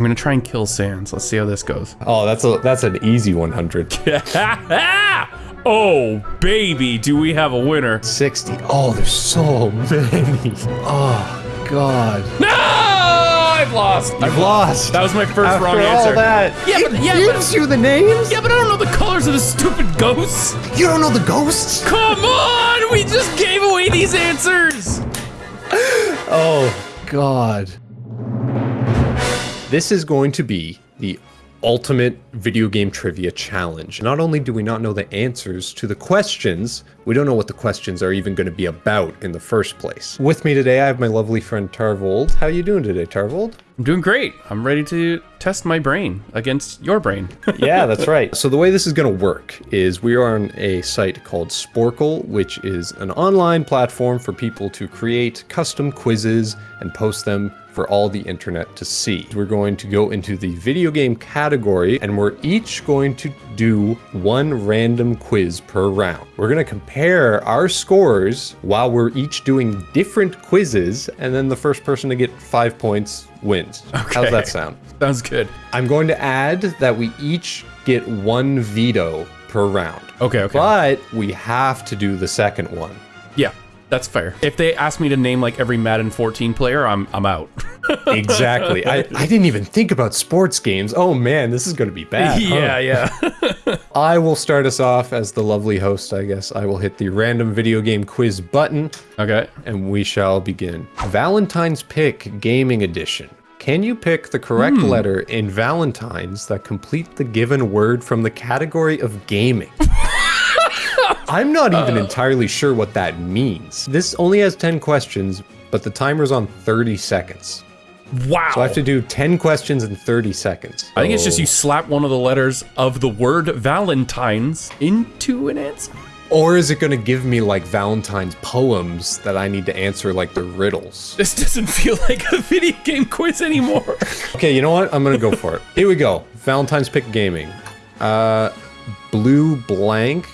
I'm gonna try and kill Sans. Let's see how this goes. Oh, that's a that's an easy 100. oh, baby, do we have a winner? 60. Oh, there's so many. Oh, God. No! I've lost. I've lost. That was my first After wrong all answer. that. Yeah, but yeah, gives you the names? Yeah, but I don't know the colors of the stupid ghosts. You don't know the ghosts? Come on! We just gave away these answers! Oh, God. This is going to be the ultimate video game trivia challenge. Not only do we not know the answers to the questions, we don't know what the questions are even going to be about in the first place. With me today, I have my lovely friend Tarvold. How are you doing today, Tarvold? I'm doing great. I'm ready to test my brain against your brain. yeah, that's right. So the way this is going to work is we are on a site called Sporcle, which is an online platform for people to create custom quizzes and post them for all the internet to see. We're going to go into the video game category and we're each going to do one random quiz per round. We're going to compare our scores while we're each doing different quizzes and then the first person to get five points wins. Okay. How's that sound? Sounds good. I'm going to add that we each get one veto per round. Okay, okay. But we have to do the second one. Yeah. That's fair. If they ask me to name like every Madden 14 player, I'm I'm out. exactly. I, I didn't even think about sports games. Oh man, this is going to be bad. Yeah, huh? yeah. I will start us off as the lovely host, I guess. I will hit the random video game quiz button. Okay. And we shall begin. Valentine's Pick Gaming Edition. Can you pick the correct hmm. letter in Valentine's that complete the given word from the category of gaming? I'm not even uh, entirely sure what that means. This only has 10 questions, but the timer's on 30 seconds. Wow. So I have to do 10 questions in 30 seconds. I think it's just you slap one of the letters of the word Valentine's into an answer. Or is it going to give me like Valentine's poems that I need to answer like the riddles? This doesn't feel like a video game quiz anymore. okay, you know what? I'm going to go for it. Here we go. Valentine's Pick Gaming. Uh, blue blank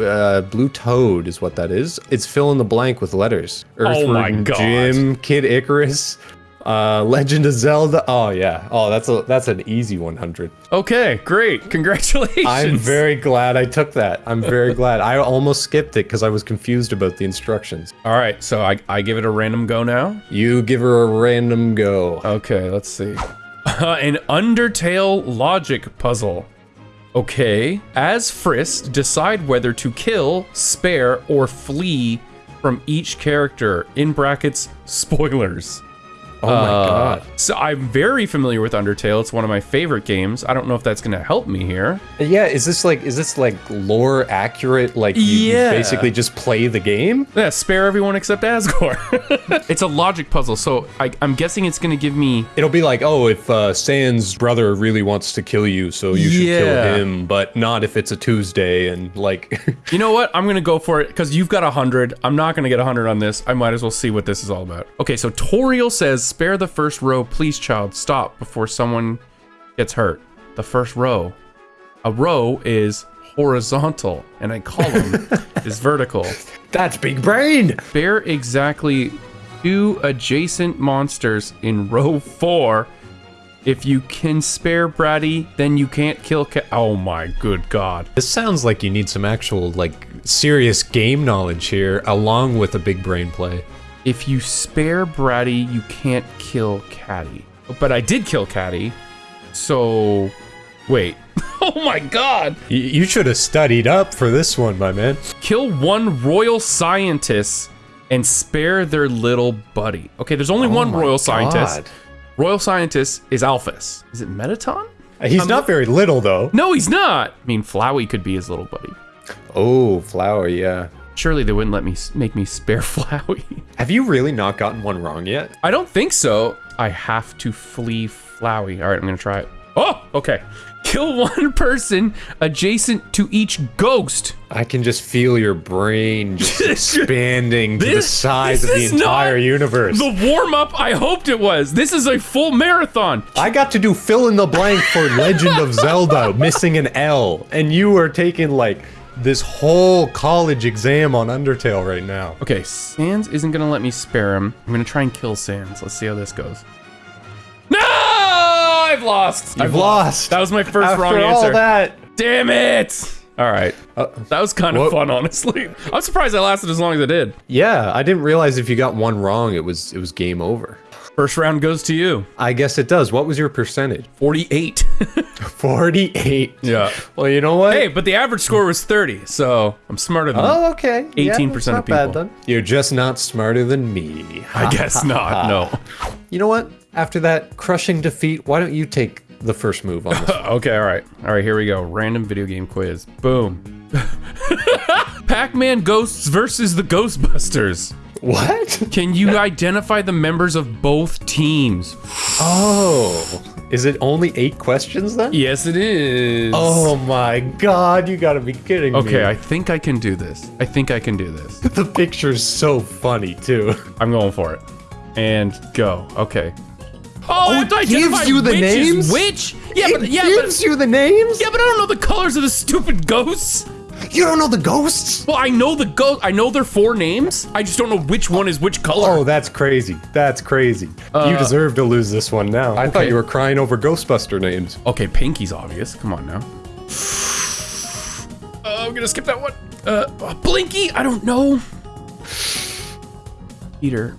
uh, Blue Toad is what that is. It's fill in the blank with letters. Earthworm oh my God. Jim, Kid Icarus, uh, Legend of Zelda. Oh yeah. Oh, that's a that's an easy 100. Okay, great. Congratulations. I'm very glad I took that. I'm very glad. I almost skipped it because I was confused about the instructions. All right, so I I give it a random go now. You give her a random go. Okay, let's see. Uh, an Undertale logic puzzle. Okay. As Frisk, decide whether to kill, spare, or flee from each character. In brackets, spoilers. Oh my uh, god. So I'm very familiar with Undertale. It's one of my favorite games. I don't know if that's going to help me here. Yeah, is this like is this like lore accurate like you, yeah. you basically just play the game? Yeah, spare everyone except Asgore. it's a logic puzzle, so I, am guessing it's going to give me It'll be like, "Oh, if uh, Sans brother really wants to kill you, so you should yeah. kill him, but not if it's a Tuesday and like You know what? I'm going to go for it cuz you've got a 100. I'm not going to get a 100 on this. I might as well see what this is all about. Okay, so Toriel says spare the first row, please, child. Stop before someone gets hurt. The first row. A row is horizontal, and a column is vertical. That's big brain! Bear exactly two adjacent monsters in row four. If you can spare Bratty, then you can't kill Ca- Oh my good god. This sounds like you need some actual, like, serious game knowledge here, along with a big brain play. If you spare Bratty, you can't kill Catty. But I did kill Catty, so wait. oh my god! Y you should have studied up for this one, my man. Kill one royal scientist and spare their little buddy. Okay, there's only oh one royal god. scientist. Royal scientist is Alphys. Is it Mettaton? Uh, he's I'm not very little, though. No, he's not. I mean, Flowey could be his little buddy. Oh, Flower, yeah. Surely they wouldn't let me make me spare Flowey. Have you really not gotten one wrong yet? I don't think so. I have to flee Flowey. All right, I'm gonna try it. Oh, okay. Kill one person adjacent to each ghost. I can just feel your brain just expanding this, to the size of the entire universe. The warm up I hoped it was. This is a full marathon. I got to do fill in the blank for Legend of Zelda, missing an L, and you are taking like this whole college exam on Undertale right now. Okay, Sans isn't gonna let me spare him. I'm gonna try and kill Sans. Let's see how this goes. No! I've lost. lost. You've I've lost. That was my first After wrong all answer. that. Damn it! All right. Uh, That was kind of Whoa. fun, honestly. I'm surprised I lasted as long as I did. yeah, I didn't realize if you got one wrong, it was it was game over. First round goes to you. I guess it does. What was your percentage? 48. 48. yeah. Well, you know what? Hey, but the average score was 30, so I'm smarter than Oh, okay. 18% that's of not bad people. then. You're just not smarter than me. I guess not. No. You know what? After that crushing defeat, why don't you take the first move on this? Okay, all right. All right, here we go. Random video game quiz. Boom. Pac-Man Ghosts versus the Ghostbusters. What? Can you identify the members of both teams? Oh. Is it only eight questions then? Yes, it is. Oh my god, you gotta be kidding me. Okay, I think I can do this. I think I can do this. The picture's so funny too. I'm going for it. And go. Okay. Oh, to it gives you the names? Which? Yeah, it but yeah, gives but you the names? yeah, but I don't know the colors of the stupid ghosts. You don't know the ghosts? Well, I know the ghost. I know their four names. I just don't know which one is which color. Oh, that's crazy. That's crazy. you deserve to lose this one now. I thought you were crying over Ghostbuster names. Okay, Pinky's obvious. Come on now. Uh, I'm gonna skip that one. Uh, uh, Blinky. I don't know. Peter.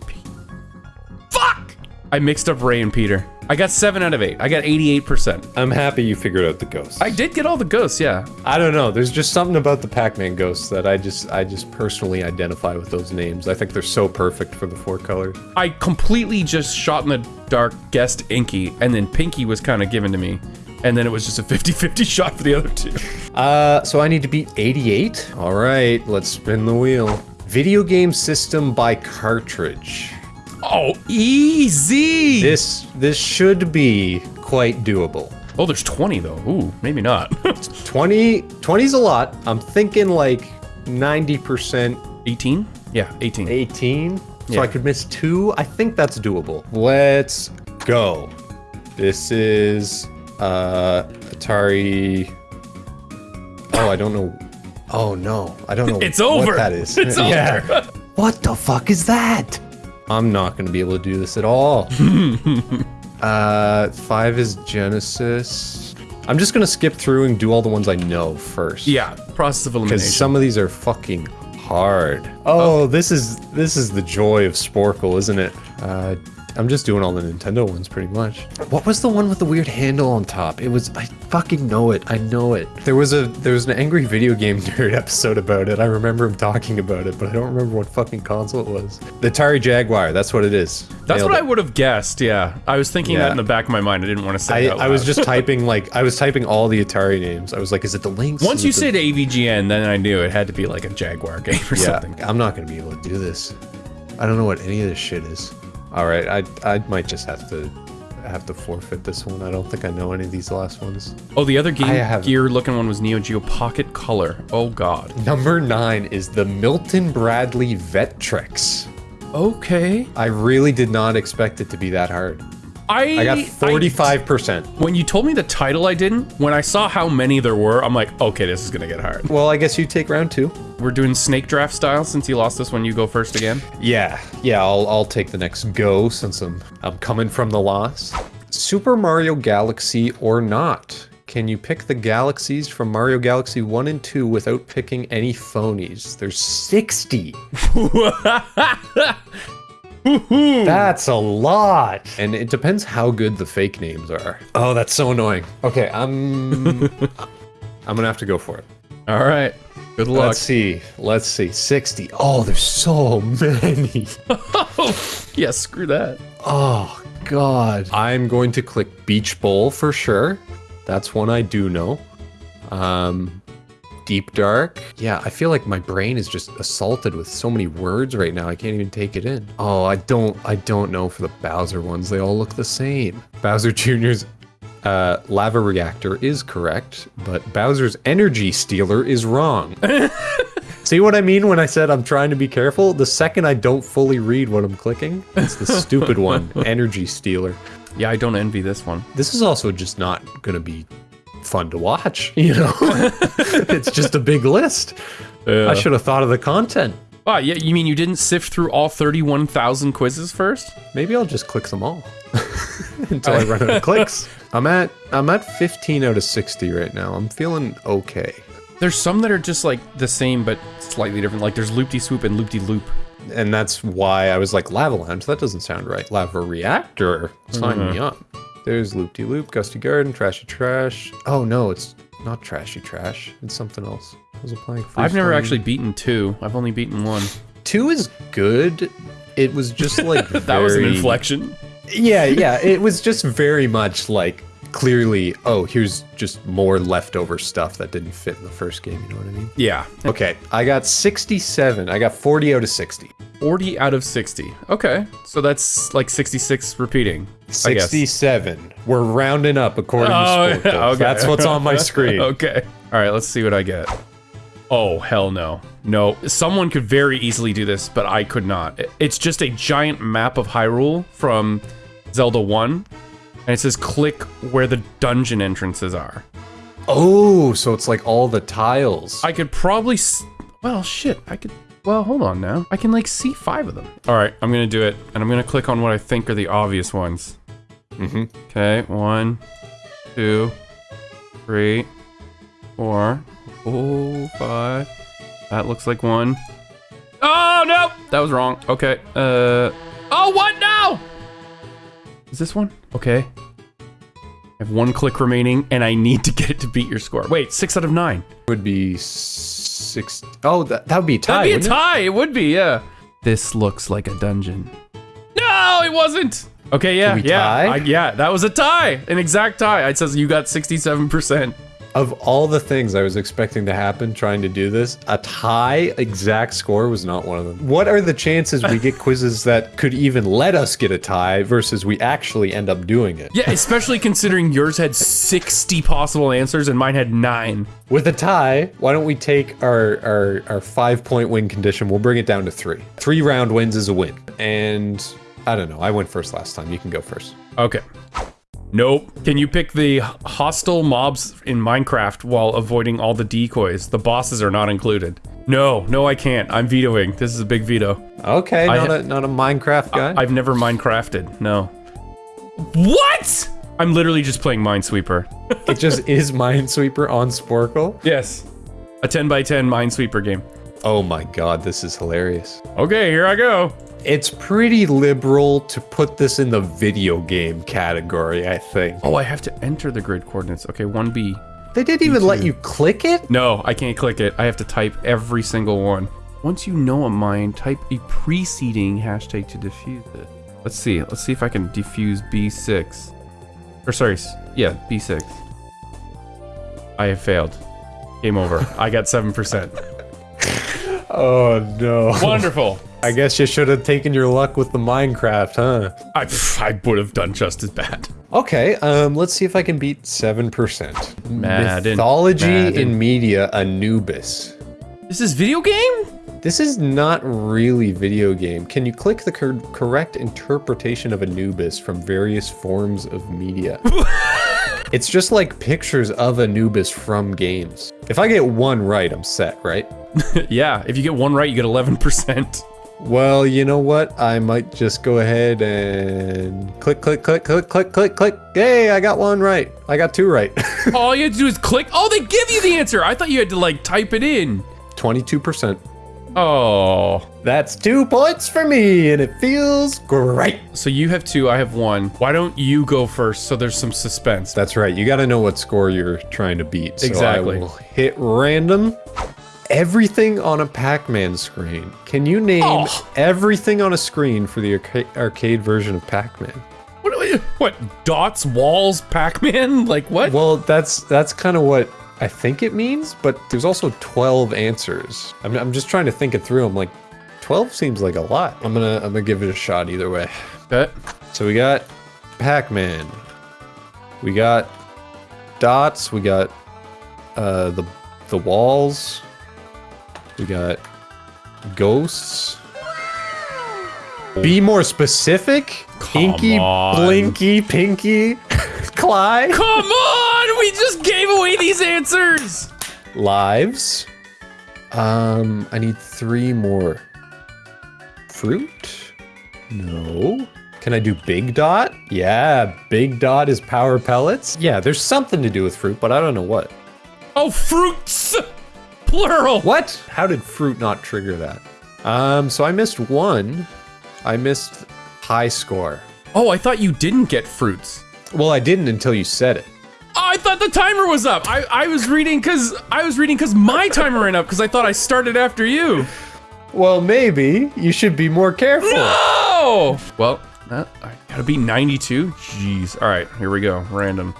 Fuck! I mixed up Ray and Peter. I got seven out of eight. I got 88%. I'm happy you figured out the ghosts. I did get all the ghosts, yeah. I don't know. There's just something about the Pac-Man ghosts that I just I just personally identify with those names. I think they're so perfect for the four colors. I completely just shot in the dark, guessed Inky, and then Pinky was kind of given to me. And then it was just a 50-50 shot for the other two. Uh, so I need to beat 88. All right, let's spin the wheel. Video game system by cartridge. Oh, easy! This this should be quite doable. Oh, there's 20 though. Ooh, maybe not. 20 20's a lot. I'm thinking like 90% 18? Yeah, 18. 18. So Yeah. I could miss two. I think that's doable. Let's go. This is uh Atari. Oh, I don't know. Oh no, I don't know. It's over. What that is. It's over. what the fuck is that? I'm not gonna be able to do this at all. uh, five is Genesis. I'm just gonna skip through and do all the ones I know first. Yeah, process of elimination. Because some of these are fucking hard. Oh, this is this is the joy of Sporcle, isn't it? Uh, I'm just doing all the Nintendo ones pretty much. What was the one with the weird handle on top? It was I fucking know it. I know it. There was a there was an angry video game nerd episode about it. I remember him talking about it, but I don't remember what fucking console it was. The Atari Jaguar. That's what it is. That's Nailed what I would have guessed, yeah. I was thinking that in the back of my mind. I didn't want to say I, it out I was just typing like I was typing all the Atari names. I was like, is it the Lynx? Once you it the- said AVGN, then I knew it had to be like a Jaguar game or Yeah, something. I'm not gonna be able to do this. I don't know what any of this shit is. All right, I I might just have to have to forfeit this one. I don't think I know any of these last ones. Oh, the other Game I have- Gear looking one was Neo Geo Pocket Color. Oh god. Number nine is the Milton Bradley Vectrex. Okay. I really did not expect it to be that hard. I I got 45%. when you told me the title, I didn't. When I saw how many there were, I'm like, okay, this is gonna get hard. Well, I guess you take round two. We're doing snake draft style since you lost this one. You go first again. Yeah, yeah, I'll I'll take the next go since I'm I'm coming from the loss. Super Mario Galaxy or not? Can you pick the galaxies from Mario Galaxy 1 and 2 without picking any phonies? There's 60. That's a lot. And it depends how good the fake names are. Oh, that's so annoying. Okay, I'm I'm going to have to go for it. All right. Good luck. Let's see. Let's see. 60. Oh, there's so many. yeah, screw that. Oh, God. I'm going to click Beach Bowl for sure. That's one I do know. Um, Deep Dark. Yeah, I feel like my brain is just assaulted with so many words right now. I can't even take it in. Oh, I don't. I don't know for the Bowser ones. They all look the same. Bowser Jr.'s uh, lava reactor is correct, but Bowser's energy stealer is wrong. See what I mean when I said I'm trying to be careful? The second I don't fully read what I'm clicking, it's the stupid one, energy stealer. Yeah, I don't envy this one. This is also just not gonna be fun to watch, you know? it's just a big list. I should have thought of the content. Ah, yeah, you mean you didn't sift through all 31,000 quizzes first? Maybe I'll just click them all until I run out of clicks. I'm at I'm at 15 out of 60 right now. I'm feeling okay. There's some that are just like the same but slightly different. Like there's loop de swoop and loop de loop. And that's why I was like lava lounge. That doesn't sound right. Lava reactor. Sign me up. There's loop de loop, gusty garden, trashy trash. Oh no, it's not trashy trash. It's something else. I was applying. I've never freestyle. actually beaten two. I've only beaten one. two is good. It was just like That was an inflection. Yeah, yeah. It was just very much like clearly. Oh, here's just more leftover stuff that didn't fit in the first game. You know what I mean? Yeah. Okay, I got 67. I got 40 out of 60. 40 out of 60. Okay. So that's like 66 repeating. I guess. 67. We're rounding up according Oh, to Sporcle. okay. That's what's on my screen. okay. All right, let's see what I get. Oh, hell no. No, someone could very easily do this, but I could not. It's just a giant map of Hyrule from Zelda 1, and it says click where the dungeon entrances are. Oh, so it's like all the tiles. I could probably. S- well, shit. I could. Well, hold on now. I can like see five of them. All right, I'm gonna do it, and I'm gonna click on what I think are the obvious ones. hmm Okay, one, two, three, four, oh, five. That looks like one. Oh no, that was wrong. Okay. Uh. Oh, what now? Is this one? Okay. I have one click remaining, and I need to get it to beat your score. Wait, six out of nine. Would be six. Oh, that, that would be a tie. That'd be a wouldn't it? tie. It would be, yeah. This looks like a dungeon. No, it wasn't. Okay, yeah, we yeah, tie? I- yeah. That was a tie, an exact tie. It says you got sixty-seven percent. Of all the things I was expecting to happen trying to do this, a tie exact score was not one of them. What are the chances we get quizzes that could even let us get a tie versus we actually end up doing it? Yeah, especially considering yours had sixty possible answers and mine had nine. With a tie, why don't we take our, our, our five point win condition? We'll bring it down to three. Three round wins is a win. And I don't know. I went first last time. You can go first. Okay. Nope. Can you pick the hostile mobs in Minecraft while avoiding all the decoys? The bosses are not included. No, no, I can't. I'm vetoing. This is a big veto. Okay, not a not a Minecraft guy. I've never Minecrafted. No. What? I'm literally just playing Minesweeper. it just is Minesweeper on Sporcle. yes. A 10 by 10 Minesweeper game. Oh my god, this is hilarious. Okay, here I go. It's pretty liberal to put this in the video game category, I think. Oh, I have to enter the grid coordinates. Okay, 1B. They didn't even let you click it? No, I can't click it. I have to type every single one. Once you know a mine, type a preceding hashtag to diffuse it. Let's see. Let's see if I can diffuse B6. Or sorry, yeah, B6. I have failed. Game over. I got 7%. Oh no. Wonderful. I guess you should have taken your luck with the Minecraft, huh? I, I would have done just as bad. Okay, um, let's see if I can beat 7%. Madden. Mythology Madden. in media, Anubis. This is video game? This is not really video game. Can you click the cor- correct interpretation of Anubis from various forms of media? it's just like pictures of Anubis from games. If I get one right, I'm set, right? yeah, if you get one right, you get 11%. Well, you know what? I might just go ahead and click, click, click, click, click, click, click. Hey, I got one right. I got two right. All you have to do is click. Oh, they give you the answer. I thought you had to like type it in. 22%. Oh. That's two points for me, and it feels great. So you have two, I have one. Why don't you go first so there's some suspense? That's right. You got to know what score you're trying to beat. So Exactly. I will hit random. Everything on a Pac-Man screen. Can you name Oh. everything on a screen for the arca- arcade version of Pac-Man? What, what dots, walls, Pac-Man? Like what? Well, that's that's kind of what I think it means, but there's also 12 answers. I'm, I'm just trying to think it through. I'm like, 12 seems like a lot. I'm gonna I'm gonna give it a shot either way. Okay. So we got Pac-Man. We got dots. We got uh, the the walls. We got ghosts. Be more specific. Inky, on. Blinky, Pinky, Clyde. Come on! We just gave away these answers! Lives. Um, I need three more. Fruit? No. Can I do big dot? Yeah, big dot is power pellets. Yeah, there's something to do with fruit, but I don't know what. Oh, fruits! Plural! What? How did fruit not trigger that? Um, so I missed one. I missed high score. Oh, I thought you didn't get fruits. Well, I didn't until you said it. Oh, I thought the timer was up. I, I was reading because I was reading because my timer ran up because I thought I started after you. Well, maybe you should be more careful. No! Well, that, I gotta be 92. Jeez. All right, here we go. Random.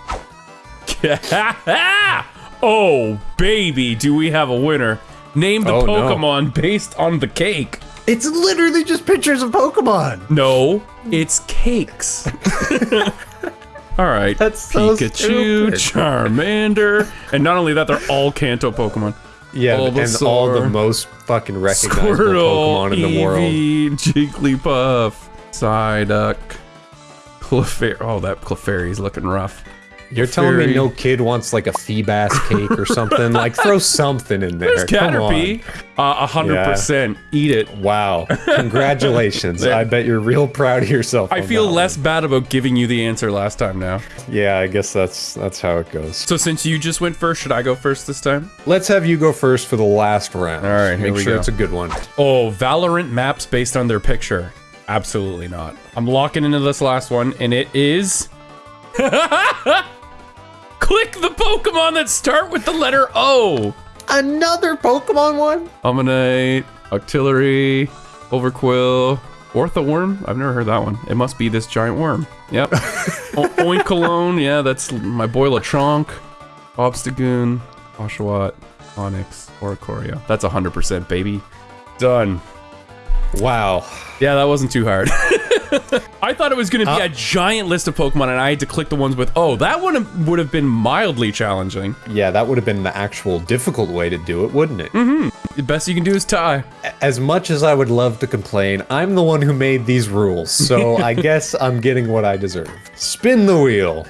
oh, baby, do we have a winner? Name the Oh, no. Pokemon based on the cake. It's literally just pictures of Pokemon. No, it's cakes. All right, That's so Pikachu, stupid. Charmander, and not only that, they're all Kanto Pokemon. Yeah, and all the most fucking recognizable Squirtle, Pokemon in the world. Eevee, Jigglypuff, Psyduck, Clefairy. Oh, that Clefairy's looking rough. You're telling me no kid wants like a Feebas cake or something? like throw something in there. There's Come on. Caterpie. Uh, 100%. Eat it. Wow. Congratulations. I bet you're real proud of yourself. I feel less bad about giving you the answer last time now. Yeah, I guess that's that's how it goes. So since you just went first, should I go first this time? Let's have you go first for the last round. All right, Make sure go. it's a good one. Oh, Valorant maps based on their picture. Absolutely not. I'm locking into this last one, and it is. Click the Pokemon that start with the letter O. Another Pokemon one? Omanyte, Octillery, Overqwil, Orthworm. I've never heard that one. It must be this giant worm. Yep. o- Oinkologne. Yeah, that's my boy Lechonk. Obstagoon, Oshawott, Onix, Oricorio. That's 100% baby. Done. Wow. Yeah, that wasn't too hard. I thought it was going to be a giant list of Pokemon, and I had to click the ones with, oh, that one would have been mildly challenging. Yeah, that would have been the actual difficult way to do it, wouldn't it? Mm-hmm. The best you can do is tie. As much as I would love to complain, I'm the one who made these rules, so I guess I'm getting what I deserve. Spin the wheel.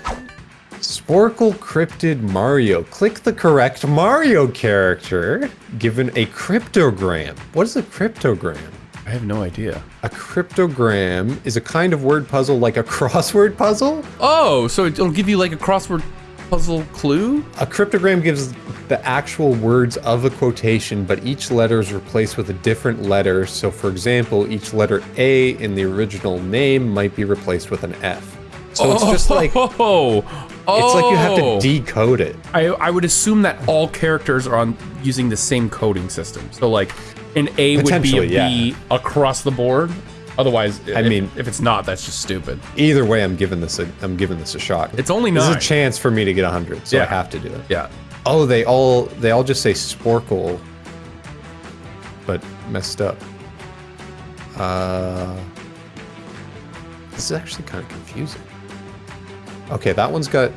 Sporcle Cryptid Mario. Click the correct Mario character given a cryptogram. What is a cryptogram? I have no idea. A cryptogram is a kind of word puzzle like a crossword puzzle. Oh, so it'll give you like a crossword puzzle clue? A cryptogram gives the actual words of a quotation, but each letter is replaced with a different letter. So, for example, each letter A in the original name might be replaced with an F. So it's just oh. like it's oh, oh. like you have to oh. decode it. I, I would assume that all characters are on using the same coding system. So like an A would be a B across the board. Otherwise, I if- mean- if it's not, that's just stupid. Either way, I'm giving this a I'm giving this a shot. It's only This is a chance for me to get 100, so I have to do it. Yeah. Oh, they all they all just say Sporcle, but messed up. Uh, this is actually kind of confusing. Okay, that one's got.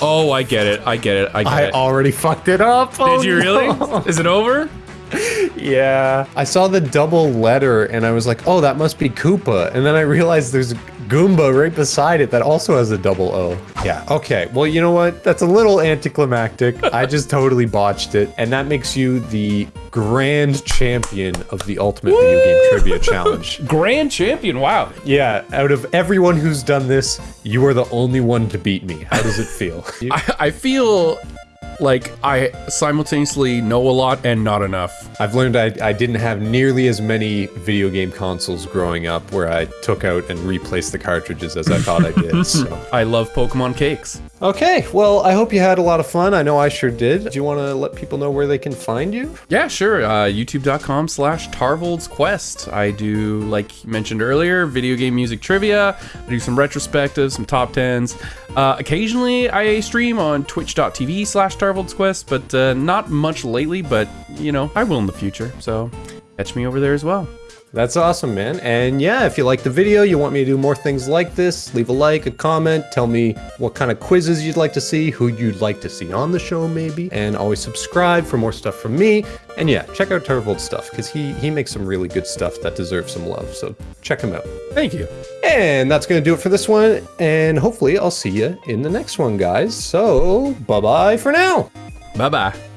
Oh, I get it. I get it. I get I it. already fucked it up. Oh, Did you really? no. Is it over? Yeah. I saw the double letter and I was like, oh, that must be Koopa. And then I realized there's Goomba right beside it that also has a double O. Yeah. Okay. Well, you know what? That's a little anticlimactic. I just totally botched it. And that makes you the grand champion of the Ultimate Video Game Trivia Challenge. Grand champion. Wow. Yeah. Out of everyone who's done this, you are the only one to beat me. How does it feel? I, I feel like I simultaneously know a lot and not enough. I've learned I, I didn't have nearly as many video game consoles growing up where I took out and replaced the cartridges as I thought I did. So. I love Pokemon cakes. Okay, well, I hope you had a lot of fun. I know I sure did. Do you want to let people know where they can find you? Yeah, sure. Uh, YouTube.com slash Tarvold's Quest. I do, like mentioned earlier, video game music trivia. I do some retrospectives, some top tens. Uh, occasionally, I stream on twitch.tv slash Tarvold's Quest, but uh, not much lately, but, you know, I will in the future. So catch me over there as well. That's awesome, man. And yeah, if you like the video, you want me to do more things like this, leave a like, a comment, tell me what kind of quizzes you'd like to see, who you'd like to see on the show maybe, and always subscribe for more stuff from me. And yeah, check out Tarvold's stuff because he he makes some really good stuff that deserves some love. So check him out. Thank you. And that's going to do it for this one. And hopefully I'll see you in the next one, guys. So bye-bye for now. Bye bye.